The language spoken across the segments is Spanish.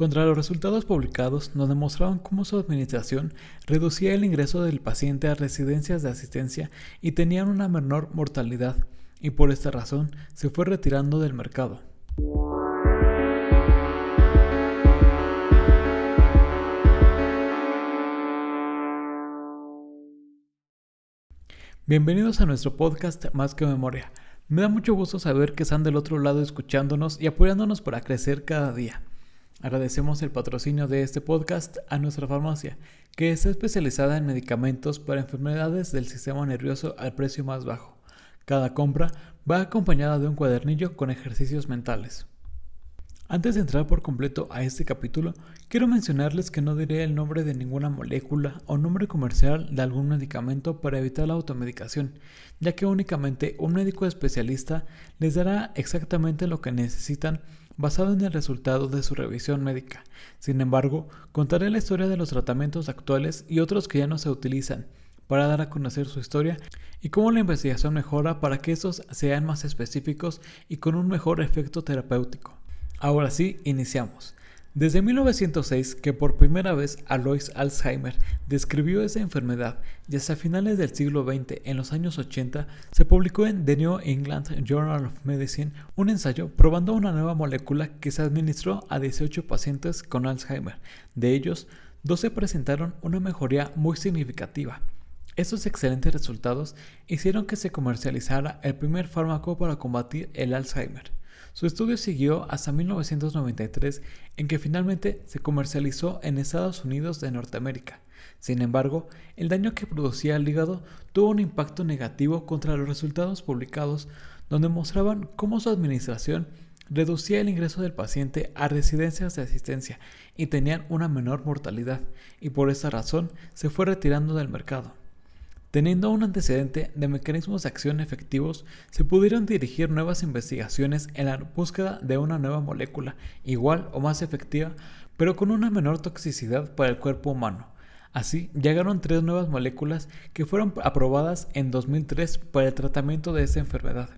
Contra los resultados publicados nos demostraban cómo su administración reducía el ingreso del paciente a residencias de asistencia y tenían una menor mortalidad, y por esta razón se fue retirando del mercado. Bienvenidos a nuestro podcast Más que Memoria. Me da mucho gusto saber que están del otro lado escuchándonos y apoyándonos para crecer cada día. Agradecemos el patrocinio de este podcast a nuestra farmacia, que está especializada en medicamentos para enfermedades del sistema nervioso al precio más bajo. Cada compra va acompañada de un cuadernillo con ejercicios mentales. Antes de entrar por completo a este capítulo, quiero mencionarles que no diré el nombre de ninguna molécula o nombre comercial de algún medicamento para evitar la automedicación, ya que únicamente un médico especialista les dará exactamente lo que necesitan basado en el resultado de su revisión médica. Sin embargo, contaré la historia de los tratamientos actuales y otros que ya no se utilizan, para dar a conocer su historia y cómo la investigación mejora para que estos sean más específicos y con un mejor efecto terapéutico. Ahora sí, iniciamos. Desde 1906 que por primera vez Alois Alzheimer describió esa enfermedad y hasta finales del siglo XX, en los años 80, se publicó en The New England Journal of Medicine un ensayo probando una nueva molécula que se administró a 18 pacientes con Alzheimer. De ellos, 12 presentaron una mejoría muy significativa. Estos excelentes resultados hicieron que se comercializara el primer fármaco para combatir el Alzheimer. Su estudio siguió hasta 1993 en que finalmente se comercializó en Estados Unidos de Norteamérica. Sin embargo, el daño que producía el hígado tuvo un impacto negativo contra los resultados publicados donde mostraban cómo su administración reducía el ingreso del paciente a residencias de asistencia y tenían una menor mortalidad, y por esa razón se fue retirando del mercado. Teniendo un antecedente de mecanismos de acción efectivos, se pudieron dirigir nuevas investigaciones en la búsqueda de una nueva molécula, igual o más efectiva, pero con una menor toxicidad para el cuerpo humano. Así, llegaron tres nuevas moléculas que fueron aprobadas en 2003 para el tratamiento de esta enfermedad.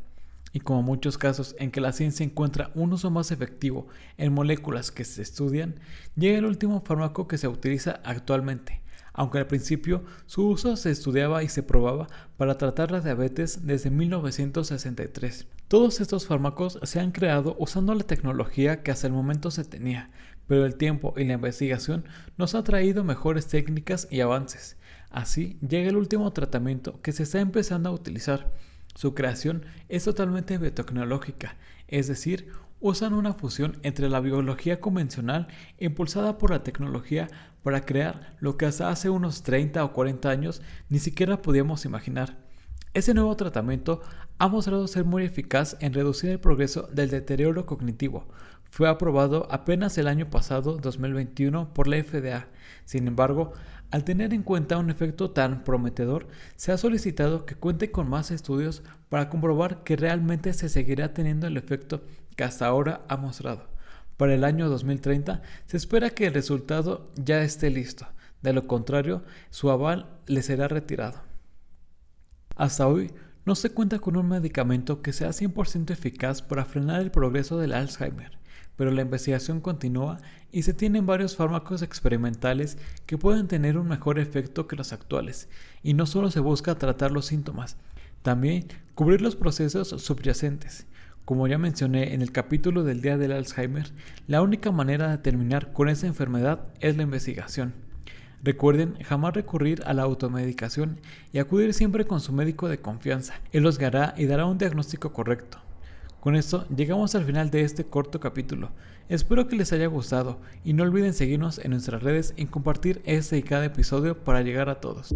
Y como muchos casos en que la ciencia encuentra un uso más efectivo en moléculas que se estudian, llega el último fármaco que se utiliza actualmente, aunque al principio su uso se estudiaba y se probaba para tratar la diabetes desde 1963. Todos estos fármacos se han creado usando la tecnología que hasta el momento se tenía, pero el tiempo y la investigación nos ha traído mejores técnicas y avances. Así llega el último tratamiento que se está empezando a utilizar. Su creación es totalmente biotecnológica, es decir, usan una fusión entre la biología convencional impulsada por la tecnología para crear lo que hasta hace unos 30 o 40 años ni siquiera podíamos imaginar. Ese nuevo tratamiento ha mostrado ser muy eficaz en reducir el progreso del deterioro cognitivo. Fue aprobado apenas el año pasado, 2021, por la FDA. Sin embargo, al tener en cuenta un efecto tan prometedor, se ha solicitado que cuente con más estudios para comprobar que realmente se seguirá teniendo el efecto que hasta ahora ha mostrado. Para el año 2030 se espera que el resultado ya esté listo, de lo contrario su aval le será retirado. Hasta hoy no se cuenta con un medicamento que sea 100% eficaz para frenar el progreso del Alzheimer, pero la investigación continúa y se tienen varios fármacos experimentales que pueden tener un mejor efecto que los actuales, y no solo se busca tratar los síntomas, también cubrir los procesos subyacentes, como ya mencioné en el capítulo del Día del Alzheimer, la única manera de terminar con esa enfermedad es la investigación. Recuerden jamás recurrir a la automedicación y acudir siempre con su médico de confianza. Él los guiará y dará un diagnóstico correcto. Con esto llegamos al final de este corto capítulo. Espero que les haya gustado y no olviden seguirnos en nuestras redes y compartir este y cada episodio para llegar a todos.